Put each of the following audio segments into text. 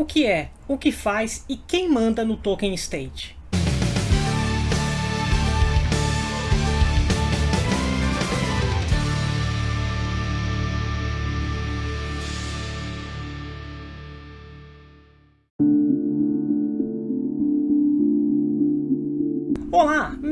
o que é, o que faz e quem manda no Token State.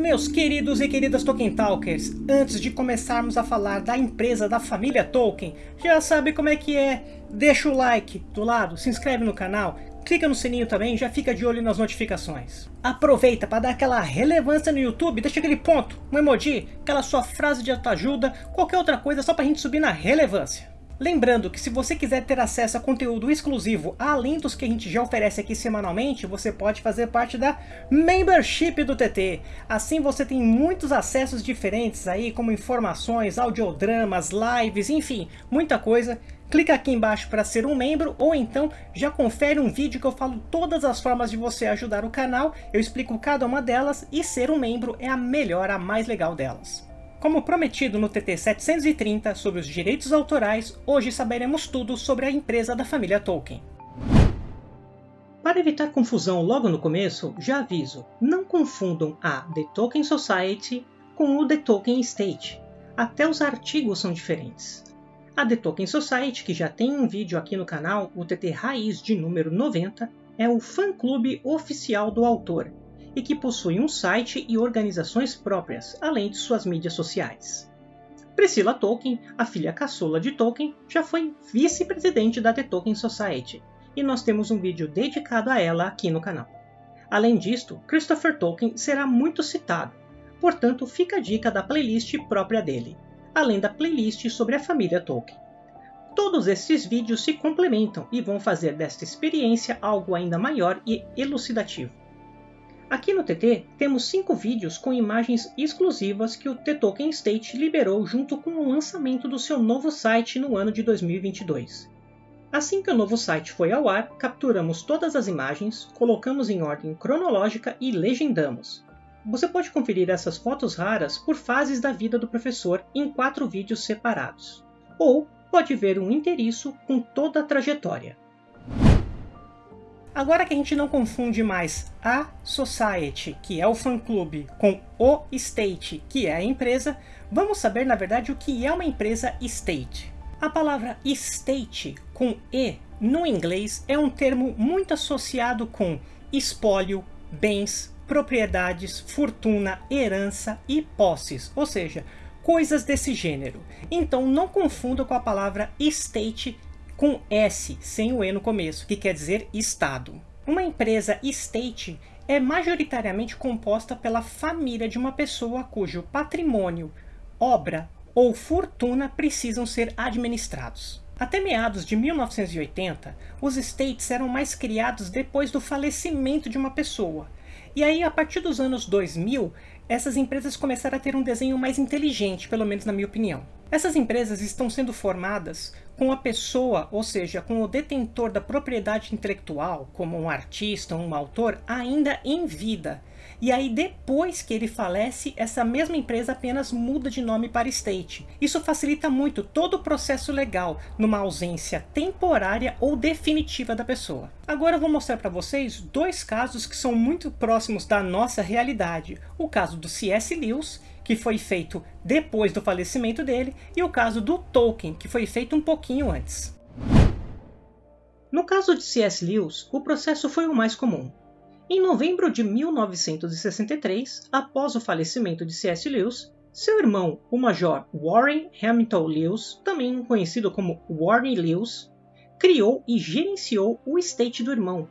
Meus queridos e queridas Tolkien Talkers! Antes de começarmos a falar da empresa da família Tolkien, já sabe como é que é? Deixa o like do lado, se inscreve no canal, clica no sininho também já fica de olho nas notificações. Aproveita para dar aquela relevância no YouTube, deixa aquele ponto, um emoji, aquela sua frase de autoajuda, qualquer outra coisa só para a gente subir na relevância. Lembrando que se você quiser ter acesso a conteúdo exclusivo, além dos que a gente já oferece aqui semanalmente, você pode fazer parte da Membership do TT. Assim você tem muitos acessos diferentes aí, como informações, audiodramas, lives, enfim, muita coisa. Clica aqui embaixo para ser um membro, ou então já confere um vídeo que eu falo todas as formas de você ajudar o canal, eu explico cada uma delas, e ser um membro é a melhor, a mais legal delas. Como prometido no TT 730 sobre os direitos autorais, hoje saberemos tudo sobre a empresa da família Tolkien. Para evitar confusão logo no começo, já aviso, não confundam a The Tolkien Society com o The Tolkien Estate. Até os artigos são diferentes. A The Tolkien Society, que já tem um vídeo aqui no canal, o TT Raiz de número 90, é o fã-clube oficial do autor, e que possui um site e organizações próprias, além de suas mídias sociais. Priscilla Tolkien, a filha caçula de Tolkien, já foi vice-presidente da The Tolkien Society, e nós temos um vídeo dedicado a ela aqui no canal. Além disto, Christopher Tolkien será muito citado, portanto fica a dica da playlist própria dele, além da playlist sobre a família Tolkien. Todos esses vídeos se complementam e vão fazer desta experiência algo ainda maior e elucidativo. Aqui no TT temos 5 vídeos com imagens exclusivas que o The Tolkien State liberou junto com o lançamento do seu novo site no ano de 2022. Assim que o novo site foi ao ar, capturamos todas as imagens, colocamos em ordem cronológica e legendamos. Você pode conferir essas fotos raras por fases da vida do professor em quatro vídeos separados. Ou pode ver um inteiriço com toda a trajetória. Agora que a gente não confunde mais a Society, que é o fã-clube, com o State, que é a empresa, vamos saber na verdade o que é uma empresa State. A palavra State, com E, no inglês, é um termo muito associado com espólio, bens, propriedades, fortuna, herança e posses, ou seja, coisas desse gênero. Então não confunda com a palavra estate com S, sem o E no começo, que quer dizer Estado. Uma empresa estate é majoritariamente composta pela família de uma pessoa cujo patrimônio, obra ou fortuna precisam ser administrados. Até meados de 1980, os estates eram mais criados depois do falecimento de uma pessoa. E aí, a partir dos anos 2000, essas empresas começaram a ter um desenho mais inteligente, pelo menos na minha opinião. Essas empresas estão sendo formadas com a pessoa, ou seja, com o detentor da propriedade intelectual, como um artista, um autor, ainda em vida. E aí depois que ele falece, essa mesma empresa apenas muda de nome para State. Isso facilita muito todo o processo legal, numa ausência temporária ou definitiva da pessoa. Agora eu vou mostrar para vocês dois casos que são muito próximos da nossa realidade. O caso do C.S. Lewis que foi feito depois do falecimento dele, e o caso do Tolkien, que foi feito um pouquinho antes. No caso de C.S. Lewis, o processo foi o mais comum. Em novembro de 1963, após o falecimento de C.S. Lewis, seu irmão, o Major Warren Hamilton Lewis, também conhecido como Warren Lewis, criou e gerenciou o estate do irmão,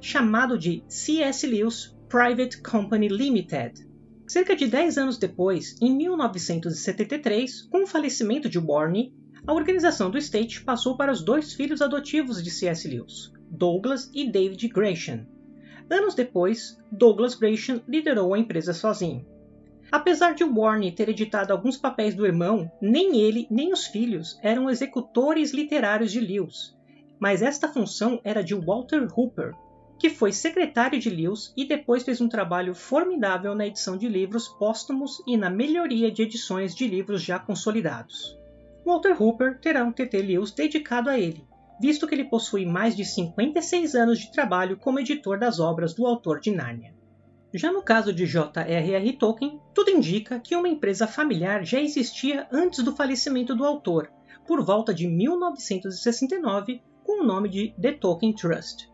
chamado de C.S. Lewis Private Company Limited, Cerca de 10 anos depois, em 1973, com o falecimento de Warne, a organização do State passou para os dois filhos adotivos de C.S. Lewis, Douglas e David Gresham. Anos depois, Douglas Gresham liderou a empresa sozinho. Apesar de Warne ter editado alguns papéis do irmão, nem ele nem os filhos eram executores literários de Lewis, mas esta função era de Walter Hooper, que foi secretário de Lewis e depois fez um trabalho formidável na edição de livros póstumos e na melhoria de edições de livros já consolidados. Walter Hooper terá um TT Lewis dedicado a ele, visto que ele possui mais de 56 anos de trabalho como editor das obras do autor de Nárnia. Já no caso de J.R.R. Tolkien, tudo indica que uma empresa familiar já existia antes do falecimento do autor, por volta de 1969, com o nome de The Tolkien Trust.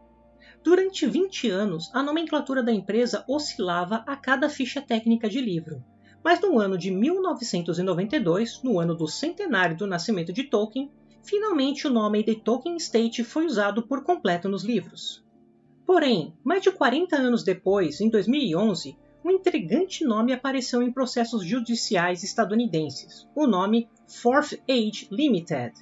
Durante 20 anos, a nomenclatura da empresa oscilava a cada ficha técnica de livro, mas no ano de 1992, no ano do centenário do nascimento de Tolkien, finalmente o nome The Tolkien Estate foi usado por completo nos livros. Porém, mais de 40 anos depois, em 2011, um intrigante nome apareceu em processos judiciais estadunidenses, o nome Fourth Age Limited.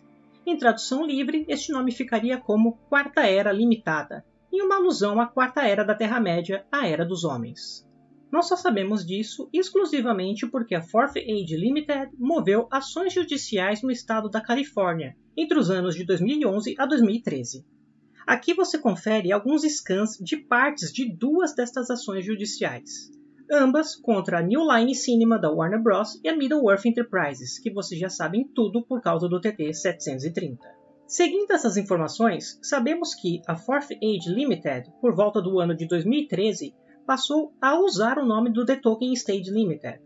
Em tradução livre, este nome ficaria como Quarta Era Limitada, em uma alusão à Quarta Era da Terra-média, a Era dos Homens. Nós só sabemos disso exclusivamente porque a Fourth Age Limited moveu ações judiciais no estado da Califórnia entre os anos de 2011 a 2013. Aqui você confere alguns scans de partes de duas destas ações judiciais, ambas contra a New Line Cinema da Warner Bros. e a Middle-earth Enterprises, que vocês já sabem tudo por causa do TT 730. Seguindo essas informações, sabemos que a Fourth Age Limited, por volta do ano de 2013, passou a usar o nome do The Tolkien Stage Limited.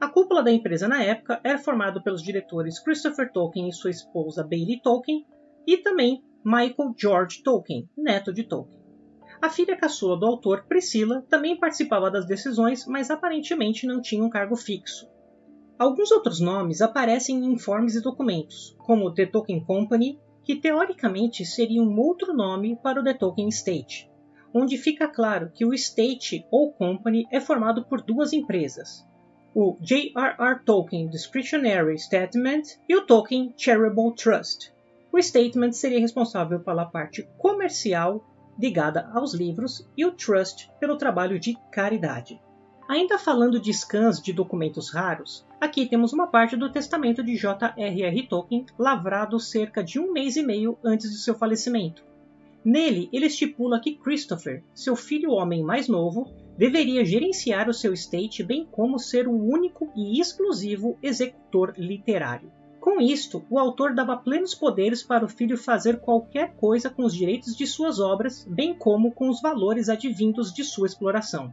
A cúpula da empresa na época era formada pelos diretores Christopher Tolkien e sua esposa Bailey Tolkien, e também Michael George Tolkien, neto de Tolkien. A filha caçula do autor, Priscila, também participava das decisões, mas aparentemente não tinha um cargo fixo. Alguns outros nomes aparecem em informes e documentos, como The Tolkien Company, que teoricamente seria um outro nome para o The Tolkien Estate, onde fica claro que o estate ou company é formado por duas empresas, o J.R.R. Tolkien Discretionary Statement e o Tolkien Charitable Trust, o statement seria responsável pela parte comercial ligada aos livros e o trust pelo trabalho de caridade. Ainda falando de scans de documentos raros, aqui temos uma parte do testamento de J.R.R. Tolkien lavrado cerca de um mês e meio antes de seu falecimento. Nele, ele estipula que Christopher, seu filho homem mais novo, deveria gerenciar o seu estate bem como ser o único e exclusivo executor literário. Com isto, o autor dava plenos poderes para o filho fazer qualquer coisa com os direitos de suas obras, bem como com os valores advindos de sua exploração.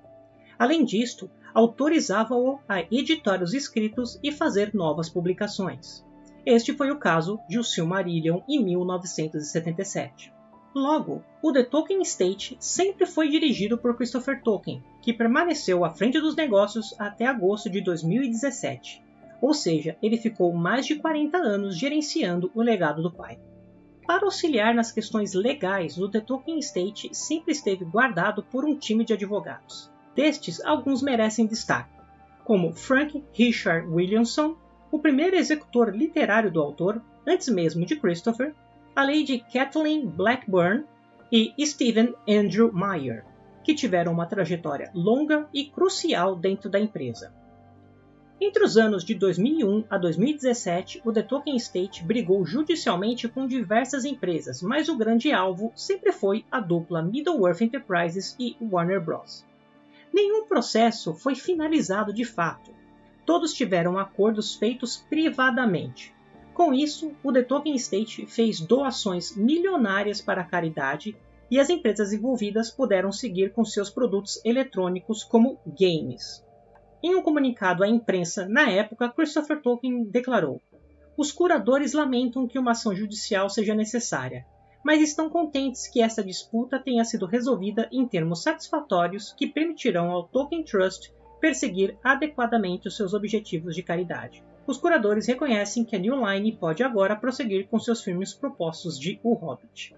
Além disto, autorizava-o a editar os escritos e fazer novas publicações. Este foi o caso de O Silmarillion em 1977. Logo, o The Tolkien Estate sempre foi dirigido por Christopher Tolkien, que permaneceu à frente dos negócios até agosto de 2017 ou seja, ele ficou mais de 40 anos gerenciando o legado do pai. Para auxiliar nas questões legais, o The Tolkien Estate sempre esteve guardado por um time de advogados. Destes, alguns merecem destaque, como Frank Richard Williamson, o primeiro executor literário do autor, antes mesmo de Christopher, a Lady Kathleen Blackburn e Stephen Andrew Meyer, que tiveram uma trajetória longa e crucial dentro da empresa. Entre os anos de 2001 a 2017, o The Tolkien Estate brigou judicialmente com diversas empresas, mas o grande alvo sempre foi a dupla Middle-earth Enterprises e Warner Bros. Nenhum processo foi finalizado de fato. Todos tiveram acordos feitos privadamente. Com isso, o The Tolkien Estate fez doações milionárias para a caridade e as empresas envolvidas puderam seguir com seus produtos eletrônicos como games. Em um comunicado à imprensa na época, Christopher Tolkien declarou: Os curadores lamentam que uma ação judicial seja necessária, mas estão contentes que essa disputa tenha sido resolvida em termos satisfatórios que permitirão ao Tolkien Trust perseguir adequadamente os seus objetivos de caridade. Os curadores reconhecem que a New Line pode agora prosseguir com seus filmes propostos de O Hobbit.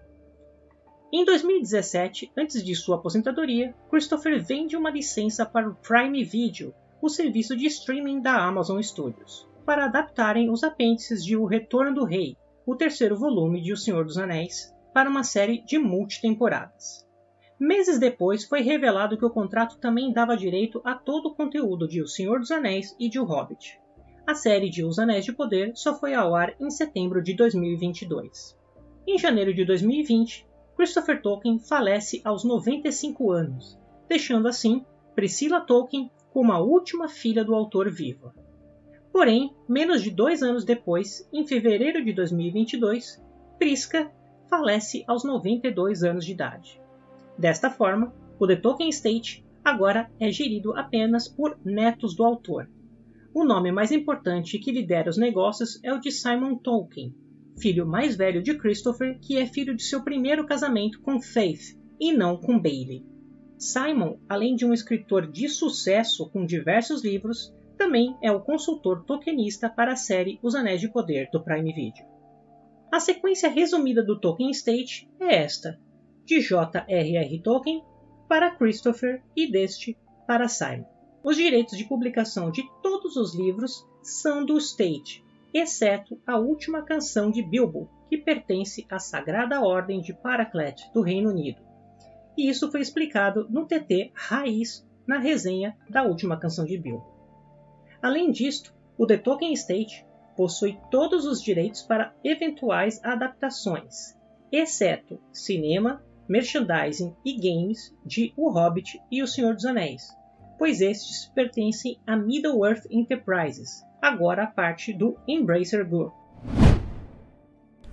Em 2017, antes de sua aposentadoria, Christopher vende uma licença para o Prime Video, o serviço de streaming da Amazon Studios, para adaptarem os apêndices de O Retorno do Rei, o terceiro volume de O Senhor dos Anéis, para uma série de multitemporadas. Meses depois foi revelado que o contrato também dava direito a todo o conteúdo de O Senhor dos Anéis e de O Hobbit. A série de Os Anéis de Poder só foi ao ar em setembro de 2022. Em janeiro de 2020, Christopher Tolkien falece aos 95 anos, deixando assim Priscilla Tolkien como a última filha do autor viva. Porém, menos de dois anos depois, em fevereiro de 2022, Prisca falece aos 92 anos de idade. Desta forma, o The Tolkien Estate agora é gerido apenas por netos do autor. O nome mais importante que lidera os negócios é o de Simon Tolkien, filho mais velho de Christopher, que é filho de seu primeiro casamento com Faith e não com Bailey. Simon, além de um escritor de sucesso com diversos livros, também é o consultor tokenista para a série Os Anéis de Poder do Prime Video. A sequência resumida do Tolkien Estate é esta: de J.R.R. Tolkien para Christopher e deste para Simon. Os direitos de publicação de todos os livros são do Estate, exceto a última canção de Bilbo, que pertence à Sagrada Ordem de Paraclet do Reino Unido. E isso foi explicado no TT Raiz na resenha da última canção de Bilbo. Além disto, o The Tolkien Estate possui todos os direitos para eventuais adaptações, exceto cinema, merchandising e games de O Hobbit e O Senhor dos Anéis, pois estes pertencem a Middle-earth Enterprises, agora parte do Embracer Group.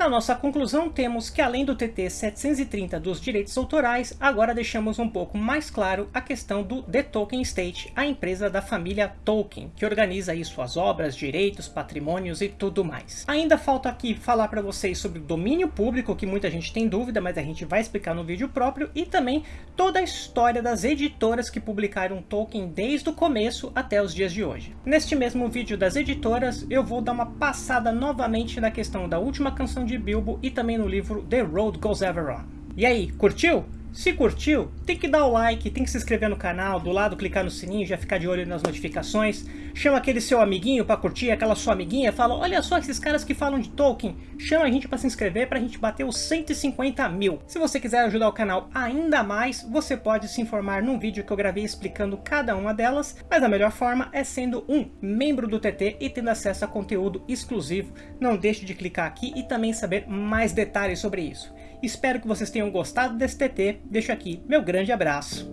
Na nossa conclusão, temos que além do TT 730 dos direitos autorais, agora deixamos um pouco mais claro a questão do The Tolkien Estate, a empresa da família Tolkien, que organiza aí suas obras, direitos, patrimônios e tudo mais. Ainda falta aqui falar para vocês sobre o domínio público, que muita gente tem dúvida, mas a gente vai explicar no vídeo próprio, e também toda a história das editoras que publicaram Tolkien desde o começo até os dias de hoje. Neste mesmo vídeo das editoras, eu vou dar uma passada novamente na questão da última canção de de Bilbo e também no livro The Road Goes Ever On. E aí, curtiu? Se curtiu, tem que dar o like, tem que se inscrever no canal, do lado clicar no sininho, já ficar de olho nas notificações. Chama aquele seu amiguinho para curtir, aquela sua amiguinha, fala, olha só esses caras que falam de Tolkien. Chama a gente para se inscrever para a gente bater os 150 mil. Se você quiser ajudar o canal ainda mais, você pode se informar num vídeo que eu gravei explicando cada uma delas, mas a melhor forma é sendo um membro do TT e tendo acesso a conteúdo exclusivo. Não deixe de clicar aqui e também saber mais detalhes sobre isso. Espero que vocês tenham gostado desse TT. Deixo aqui meu grande abraço.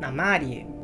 Namari!